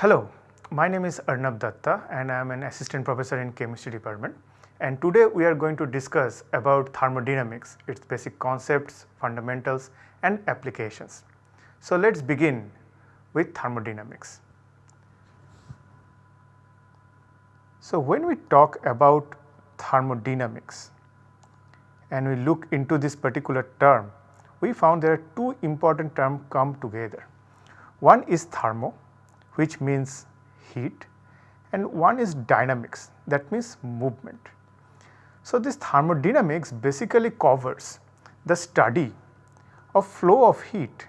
Hello, my name is Arnab Datta and I am an assistant professor in chemistry department and today we are going to discuss about thermodynamics, its basic concepts, fundamentals and applications. So let us begin with thermodynamics. So when we talk about thermodynamics and we look into this particular term, we found there are two important terms come together. One is thermo which means heat and one is dynamics that means movement. So, this thermodynamics basically covers the study of flow of heat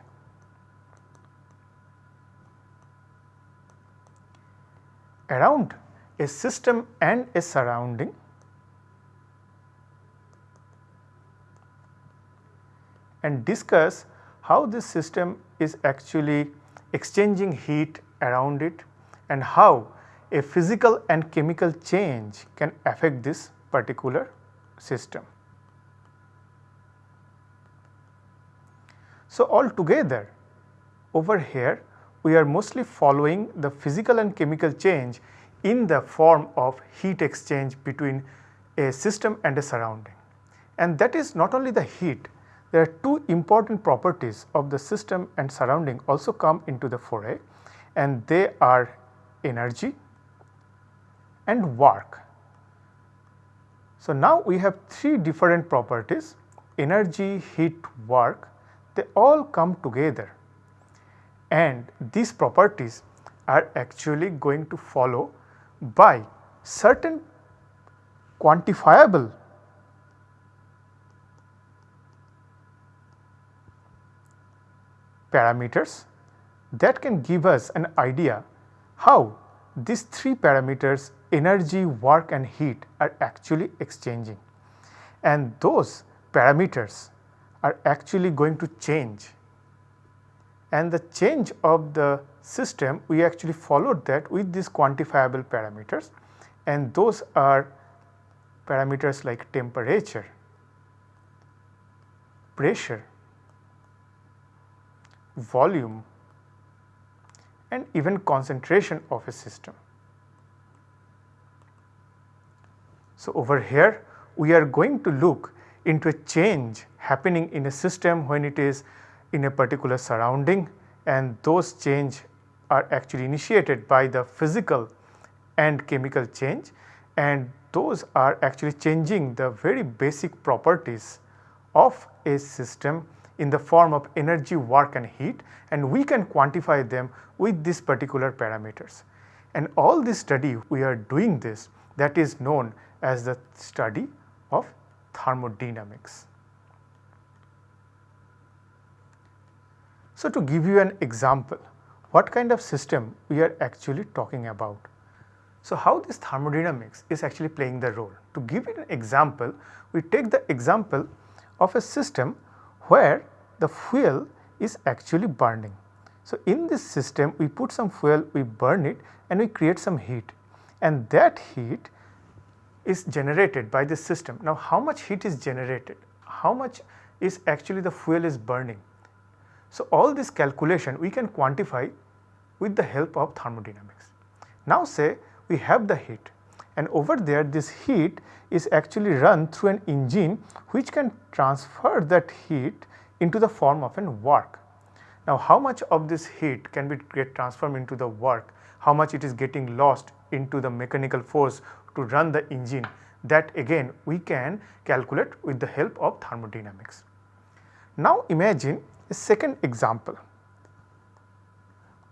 around a system and a surrounding and discuss how this system is actually exchanging heat around it and how a physical and chemical change can affect this particular system. So, altogether over here we are mostly following the physical and chemical change in the form of heat exchange between a system and a surrounding. And that is not only the heat, there are two important properties of the system and surrounding also come into the foray and they are energy and work. So, now we have three different properties energy, heat, work they all come together and these properties are actually going to follow by certain quantifiable parameters that can give us an idea how these three parameters energy, work and heat are actually exchanging. And those parameters are actually going to change. And the change of the system we actually followed that with these quantifiable parameters. And those are parameters like temperature, pressure, volume and even concentration of a system. So, over here we are going to look into a change happening in a system when it is in a particular surrounding and those change are actually initiated by the physical and chemical change and those are actually changing the very basic properties of a system in the form of energy, work and heat and we can quantify them with these particular parameters. And all this study we are doing this that is known as the study of thermodynamics. So, to give you an example what kind of system we are actually talking about. So, how this thermodynamics is actually playing the role. To give you an example, we take the example of a system where the fuel is actually burning. So, in this system we put some fuel, we burn it and we create some heat and that heat is generated by this system. Now, how much heat is generated? How much is actually the fuel is burning? So, all this calculation we can quantify with the help of thermodynamics. Now, say we have the heat and over there this heat is actually run through an engine which can transfer that heat into the form of an work. Now, how much of this heat can be get transformed into the work, how much it is getting lost into the mechanical force to run the engine that again we can calculate with the help of thermodynamics. Now, imagine a second example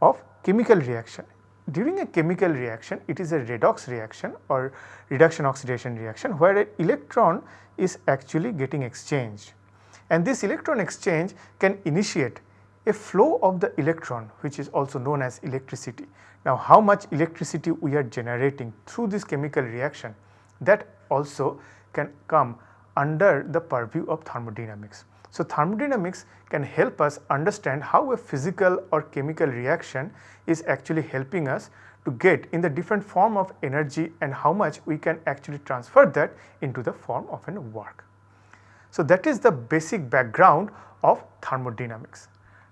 of chemical reaction. During a chemical reaction, it is a redox reaction or reduction oxidation reaction where an electron is actually getting exchanged. And this electron exchange can initiate a flow of the electron which is also known as electricity. Now, how much electricity we are generating through this chemical reaction that also can come under the purview of thermodynamics. So, thermodynamics can help us understand how a physical or chemical reaction is actually helping us to get in the different form of energy and how much we can actually transfer that into the form of an work. So, that is the basic background of thermodynamics.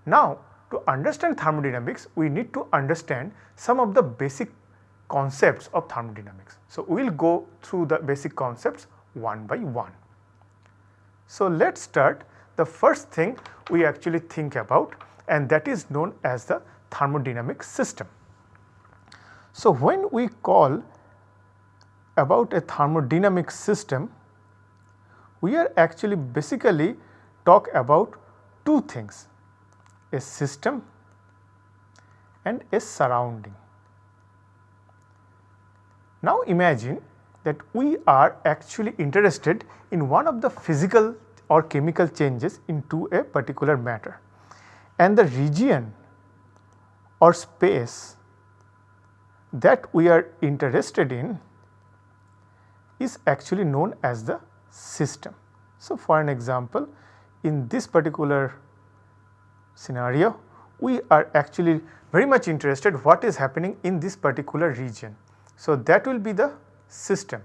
Now, to understand thermodynamics we need to understand some of the basic concepts of thermodynamics. So, we will go through the basic concepts one by one. So, let us start the first thing we actually think about and that is known as the thermodynamic system. So, when we call about a thermodynamic system, we are actually basically talk about two things a system and a surrounding. Now imagine that we are actually interested in one of the physical or chemical changes into a particular matter and the region or space that we are interested in is actually known as the system. So, for an example in this particular scenario we are actually very much interested what is happening in this particular region. So, that will be the system.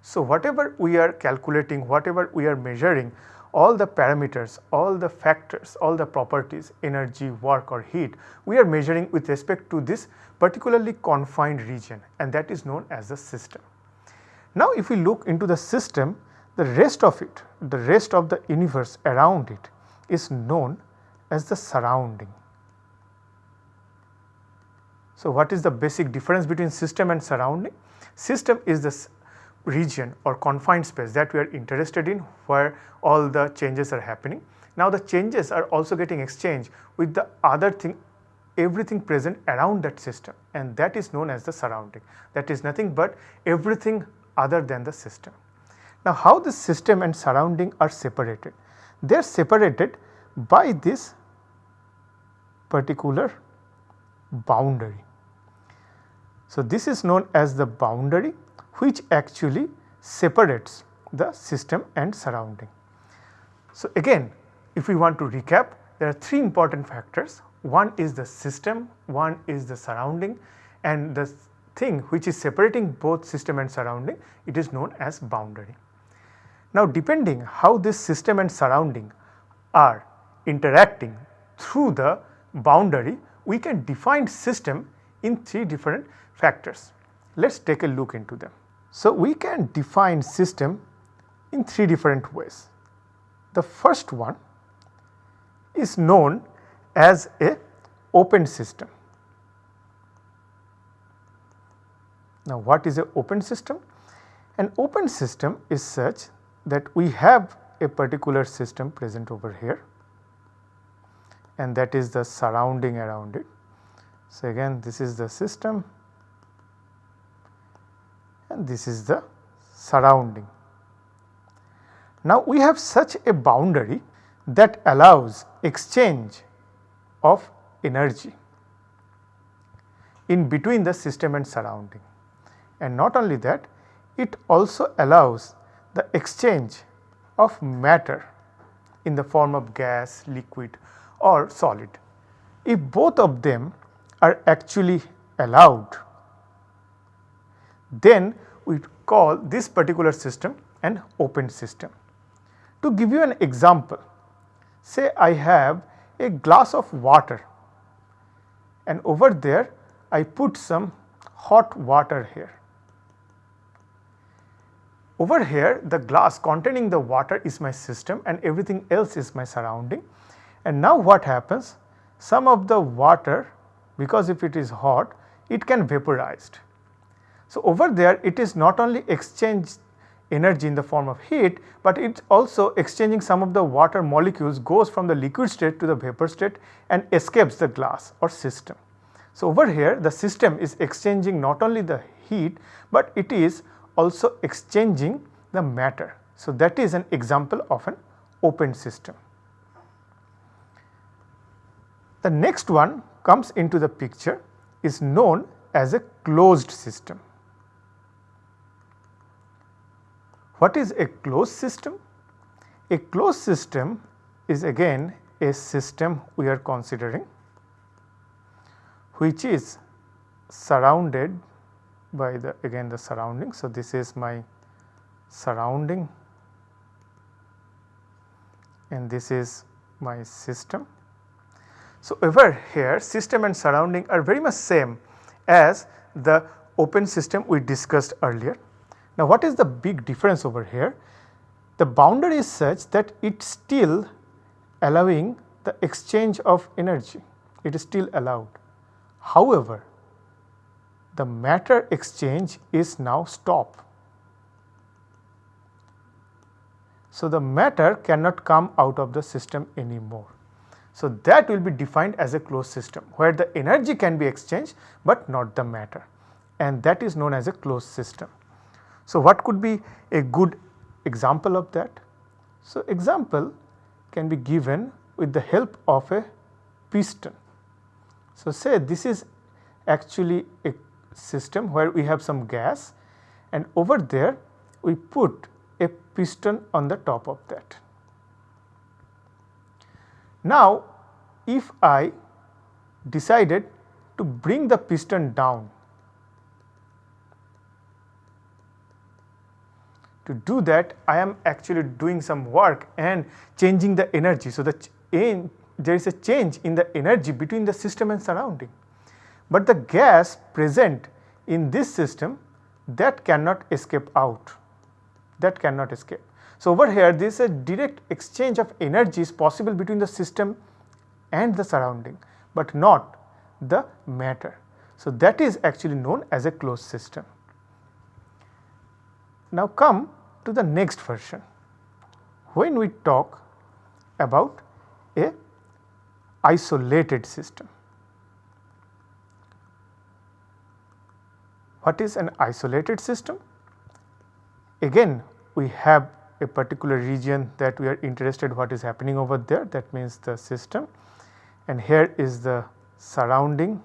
So, whatever we are calculating, whatever we are measuring all the parameters, all the factors, all the properties, energy, work or heat, we are measuring with respect to this particularly confined region and that is known as the system. Now, if we look into the system, the rest of it, the rest of the universe around it is known as the surrounding. So, what is the basic difference between system and surrounding? System is the region or confined space that we are interested in where all the changes are happening. Now, the changes are also getting exchanged with the other thing everything present around that system and that is known as the surrounding that is nothing but everything other than the system. Now, how this system and surrounding are separated? They are separated by this particular boundary. So, this is known as the boundary which actually separates the system and surrounding. So, again if we want to recap there are three important factors one is the system, one is the surrounding and the thing which is separating both system and surrounding it is known as boundary. Now depending how this system and surrounding are interacting through the boundary we can define system in three different factors. Let us take a look into them. So, we can define system in three different ways. The first one is known as a open system. Now, what is a open system? An open system is such that we have a particular system present over here and that is the surrounding around it. So, again this is the system and this is the surrounding. Now, we have such a boundary that allows exchange of energy in between the system and surrounding and not only that it also allows the exchange of matter in the form of gas, liquid or solid. If both of them are actually allowed then we call this particular system an open system. To give you an example, say I have a glass of water and over there I put some hot water here. Over here the glass containing the water is my system and everything else is my surrounding and now what happens some of the water because if it is hot it can vaporized so, over there it is not only exchange energy in the form of heat, but it is also exchanging some of the water molecules goes from the liquid state to the vapor state and escapes the glass or system. So, over here the system is exchanging not only the heat, but it is also exchanging the matter. So, that is an example of an open system. The next one comes into the picture is known as a closed system. What is a closed system? A closed system is again a system we are considering which is surrounded by the again the surrounding. So, this is my surrounding and this is my system. So, over here system and surrounding are very much same as the open system we discussed earlier. Now, what is the big difference over here? The boundary is such that it still allowing the exchange of energy, it is still allowed. However, the matter exchange is now stopped. So, the matter cannot come out of the system anymore. So, that will be defined as a closed system where the energy can be exchanged, but not the matter and that is known as a closed system. So, what could be a good example of that? So, example can be given with the help of a piston. So, say this is actually a system where we have some gas and over there we put a piston on the top of that. Now, if I decided to bring the piston down to do that I am actually doing some work and changing the energy. So, the there is a change in the energy between the system and surrounding, but the gas present in this system that cannot escape out that cannot escape. So, over here this is a direct exchange of energy is possible between the system and the surrounding, but not the matter. So, that is actually known as a closed system. Now, come to the next version when we talk about a isolated system. What is an isolated system? Again we have a particular region that we are interested what is happening over there that means the system and here is the surrounding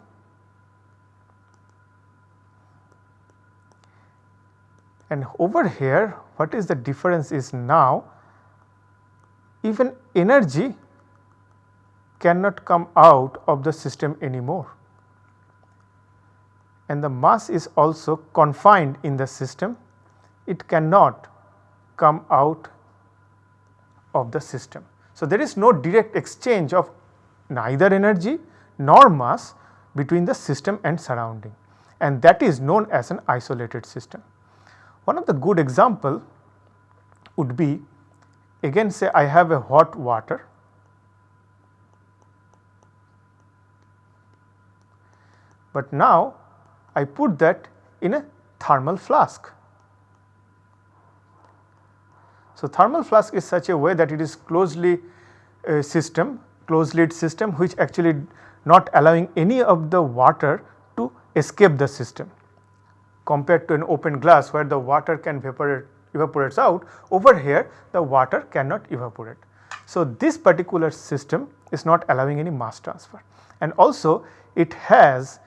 and over here what is the difference is now even energy cannot come out of the system anymore and the mass is also confined in the system it cannot come out of the system. So, there is no direct exchange of neither energy nor mass between the system and surrounding and that is known as an isolated system. One of the good example would be again say I have a hot water. But now I put that in a thermal flask. So, thermal flask is such a way that it is closely uh, system closed lid system which actually not allowing any of the water to escape the system compared to an open glass where the water can evaporate evaporates out over here the water cannot evaporate. So, this particular system is not allowing any mass transfer and also it has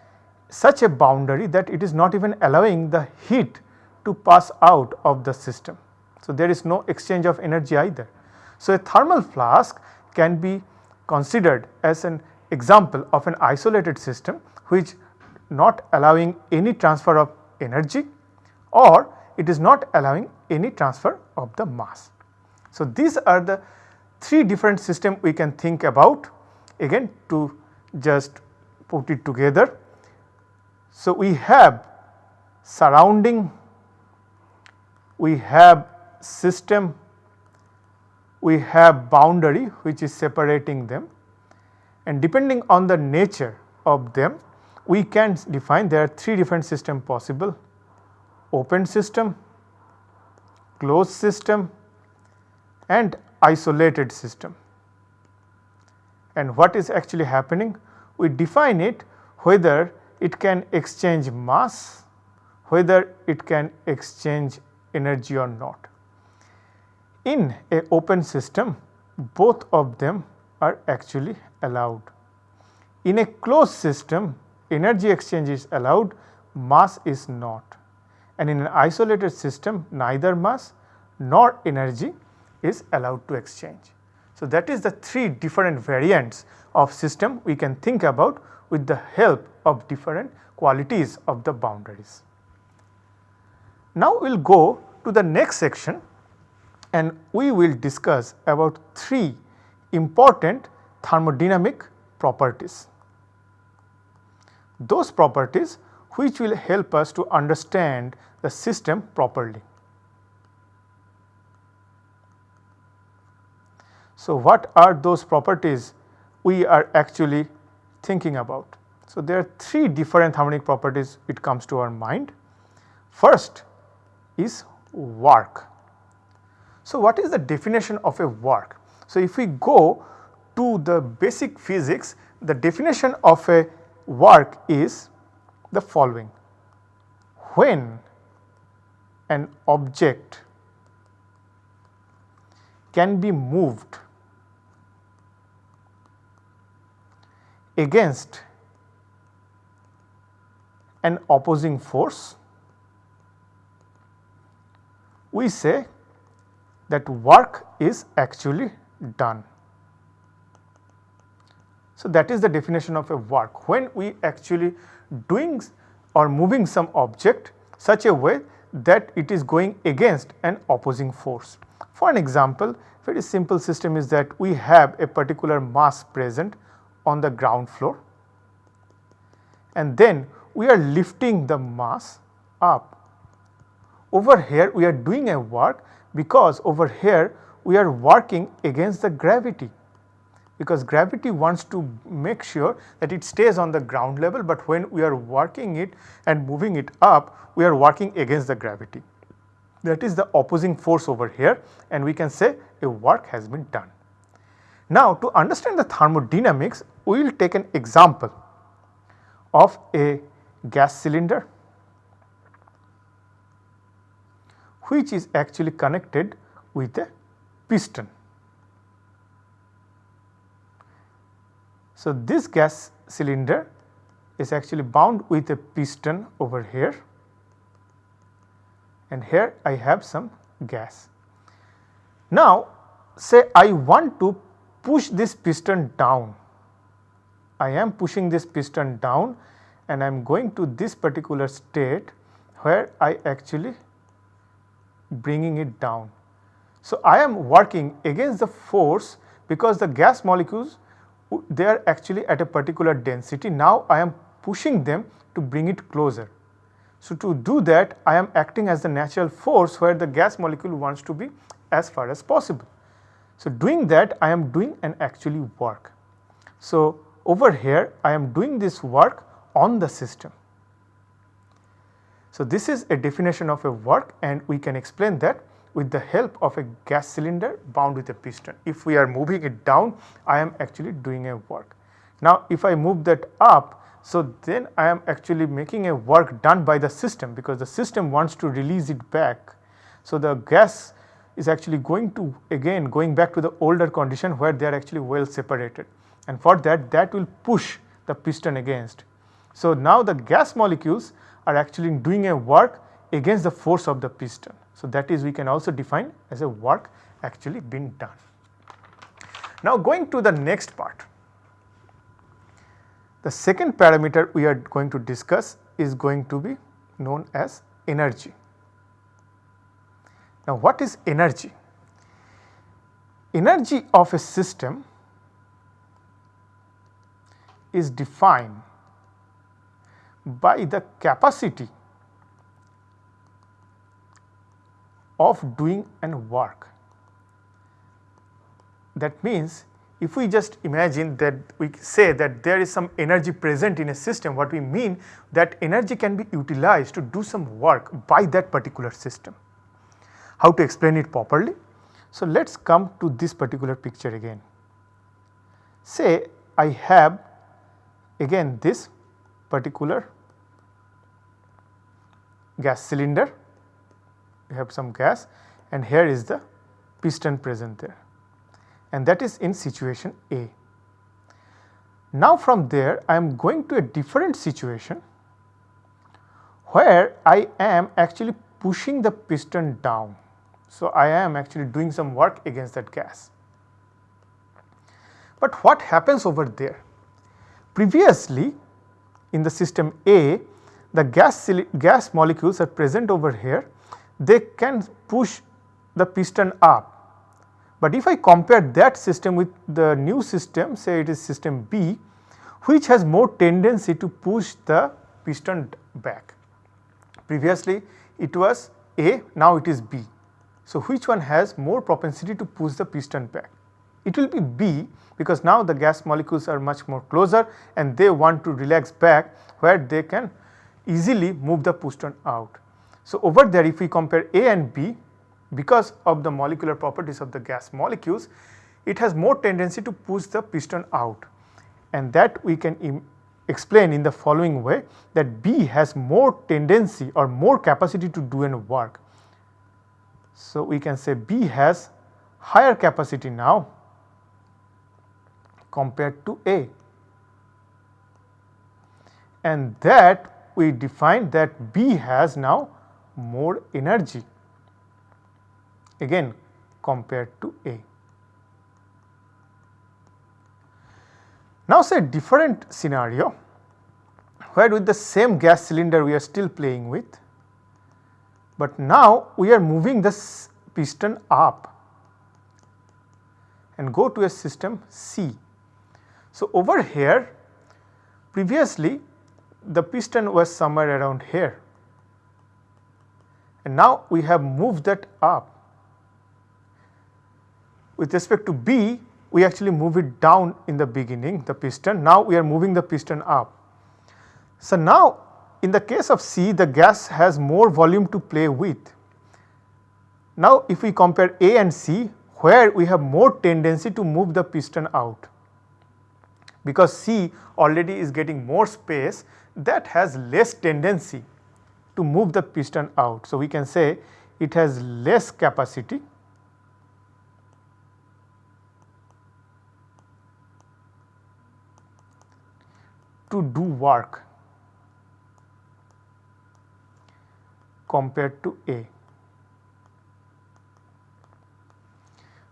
such a boundary that it is not even allowing the heat to pass out of the system. So, there is no exchange of energy either. So, a thermal flask can be considered as an example of an isolated system which not allowing any transfer of energy or it is not allowing any transfer of the mass. So, these are the three different system we can think about again to just put it together. So, we have surrounding, we have system we have boundary which is separating them and depending on the nature of them we can define there are three different system possible open system, closed system and isolated system. And what is actually happening? We define it whether it can exchange mass, whether it can exchange energy or not. In a open system both of them are actually allowed. In a closed system energy exchange is allowed mass is not and in an isolated system neither mass nor energy is allowed to exchange. So, that is the three different variants of system we can think about with the help of different qualities of the boundaries. Now, we will go to the next section and we will discuss about three important thermodynamic properties. Those properties which will help us to understand the system properly. So, what are those properties we are actually thinking about? So, there are three different thermodynamic properties it comes to our mind. First is work. So, what is the definition of a work? So, if we go to the basic physics, the definition of a work is the following. When an object can be moved against an opposing force, we say that work is actually done. So, that is the definition of a work when we actually doing or moving some object such a way that it is going against an opposing force. For an example, very simple system is that we have a particular mass present on the ground floor and then we are lifting the mass up. Over here we are doing a work because over here we are working against the gravity because gravity wants to make sure that it stays on the ground level, but when we are working it and moving it up we are working against the gravity. That is the opposing force over here and we can say a work has been done. Now to understand the thermodynamics we will take an example of a gas cylinder which is actually connected with a piston. So, this gas cylinder is actually bound with a piston over here and here I have some gas. Now, say I want to push this piston down, I am pushing this piston down and I am going to this particular state where I actually bringing it down. So, I am working against the force because the gas molecules they are actually at a particular density. Now, I am pushing them to bring it closer. So, to do that I am acting as the natural force where the gas molecule wants to be as far as possible. So, doing that I am doing an actually work. So, over here I am doing this work on the system. So, this is a definition of a work and we can explain that with the help of a gas cylinder bound with a piston. If we are moving it down, I am actually doing a work. Now, if I move that up, so then I am actually making a work done by the system because the system wants to release it back. So, the gas is actually going to again going back to the older condition where they are actually well separated and for that that will push the piston against. So, now the gas molecules are actually doing a work against the force of the piston. So, that is we can also define as a work actually being done. Now, going to the next part. The second parameter we are going to discuss is going to be known as energy. Now, what is energy? Energy of a system is defined by the capacity of doing an work. That means, if we just imagine that we say that there is some energy present in a system, what we mean that energy can be utilized to do some work by that particular system. How to explain it properly? So, let us come to this particular picture again. Say I have again this particular gas cylinder, we have some gas and here is the piston present there and that is in situation A. Now from there I am going to a different situation where I am actually pushing the piston down. So, I am actually doing some work against that gas. But what happens over there? Previously in the system A, the gas, gas molecules are present over here, they can push the piston up. But if I compare that system with the new system, say it is system B, which has more tendency to push the piston back. Previously it was A, now it is B. So, which one has more propensity to push the piston back? It will be B because now the gas molecules are much more closer and they want to relax back where they can easily move the piston out. So, over there if we compare A and B because of the molecular properties of the gas molecules it has more tendency to push the piston out and that we can explain in the following way that B has more tendency or more capacity to do an work. So, we can say B has higher capacity now compared to A and that we define that B has now more energy again compared to A. Now say different scenario where with the same gas cylinder we are still playing with, but now we are moving this piston up and go to a system C. So, over here previously the piston was somewhere around here and now we have moved that up. With respect to B we actually move it down in the beginning the piston now we are moving the piston up. So, now in the case of C the gas has more volume to play with. Now if we compare A and C where we have more tendency to move the piston out because C already is getting more space that has less tendency to move the piston out. So, we can say it has less capacity to do work compared to A.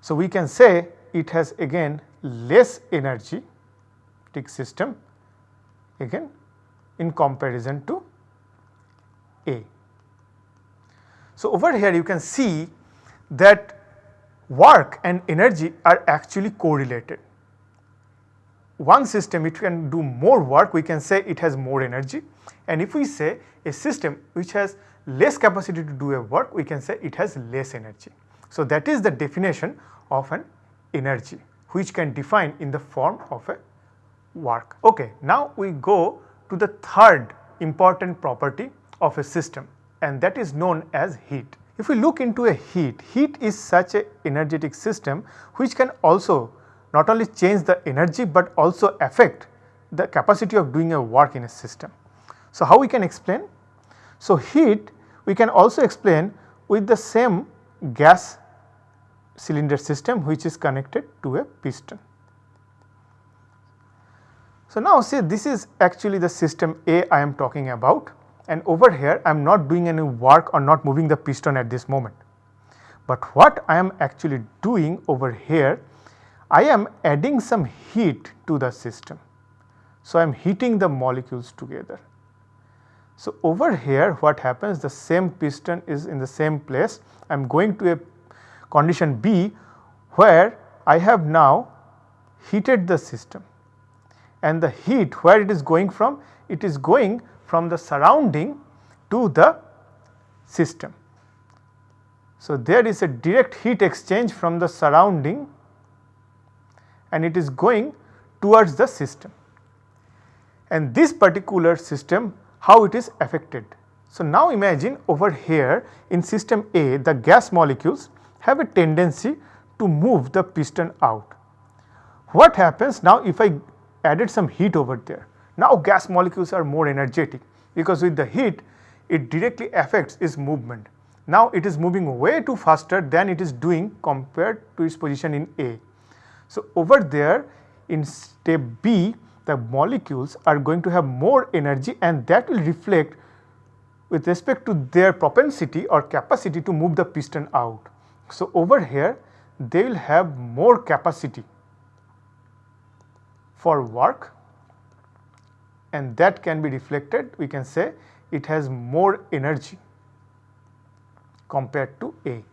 So, we can say it has again less energy system again in comparison to A. So, over here you can see that work and energy are actually correlated. One system it can do more work we can say it has more energy and if we say a system which has less capacity to do a work we can say it has less energy. So, that is the definition of an energy which can define in the form of a work. Okay, now we go to the third important property of a system and that is known as heat. If we look into a heat, heat is such a energetic system which can also not only change the energy but also affect the capacity of doing a work in a system. So, how we can explain? So, heat we can also explain with the same gas cylinder system which is connected to a piston. So, now see this is actually the system A I am talking about and over here I am not doing any work or not moving the piston at this moment. But what I am actually doing over here I am adding some heat to the system. So, I am heating the molecules together. So, over here what happens the same piston is in the same place I am going to a condition B where I have now heated the system and the heat where it is going from? It is going from the surrounding to the system. So, there is a direct heat exchange from the surrounding and it is going towards the system. And this particular system how it is affected. So, now imagine over here in system A the gas molecules have a tendency to move the piston out. What happens now if I added some heat over there. Now gas molecules are more energetic because with the heat it directly affects its movement. Now it is moving way too faster than it is doing compared to its position in A. So over there in step B the molecules are going to have more energy and that will reflect with respect to their propensity or capacity to move the piston out. So over here they will have more capacity for work and that can be reflected we can say it has more energy compared to A.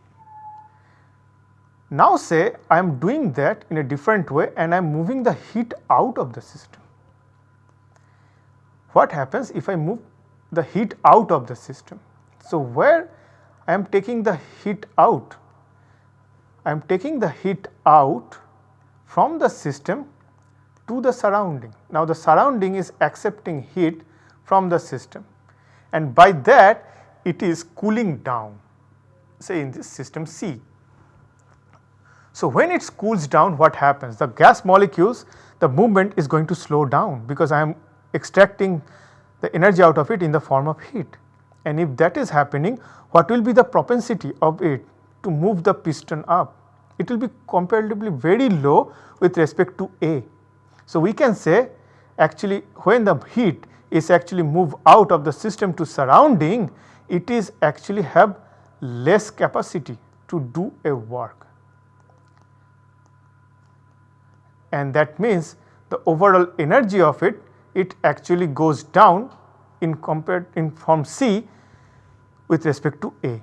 Now say I am doing that in a different way and I am moving the heat out of the system. what happens if I move the heat out of the system. So, where I am taking the heat out, I am taking the heat out from the system to the surrounding. Now, the surrounding is accepting heat from the system and by that it is cooling down say in this system C. So, when it cools down what happens? The gas molecules the movement is going to slow down because I am extracting the energy out of it in the form of heat. And if that is happening what will be the propensity of it to move the piston up? It will be comparatively very low with respect to A. So, we can say actually when the heat is actually move out of the system to surrounding it is actually have less capacity to do a work. And that means the overall energy of it, it actually goes down in compared in form C with respect to A.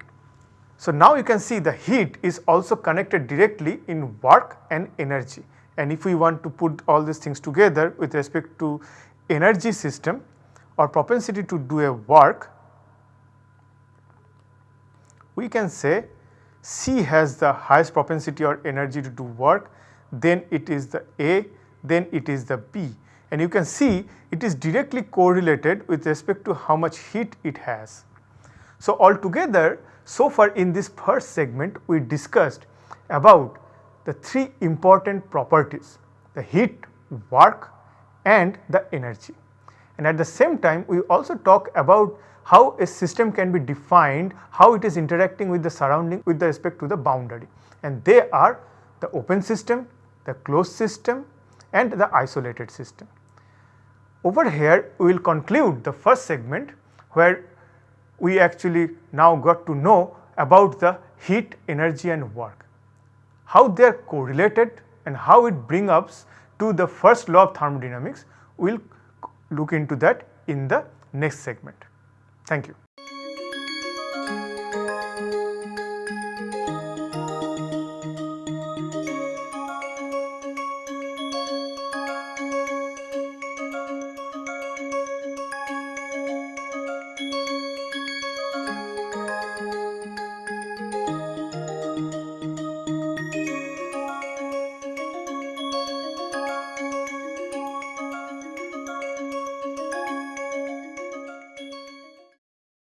So, now you can see the heat is also connected directly in work and energy and if we want to put all these things together with respect to energy system or propensity to do a work we can say C has the highest propensity or energy to do work, then it is the A, then it is the B. And you can see it is directly correlated with respect to how much heat it has. So, altogether so far in this first segment we discussed about the three important properties the heat, work and the energy. And at the same time we also talk about how a system can be defined, how it is interacting with the surrounding with respect to the boundary and they are the open system, the closed system and the isolated system. Over here we will conclude the first segment where we actually now got to know about the heat, energy and work, how they are correlated and how it bring us to the first law of thermodynamics, we will look into that in the next segment. Thank you.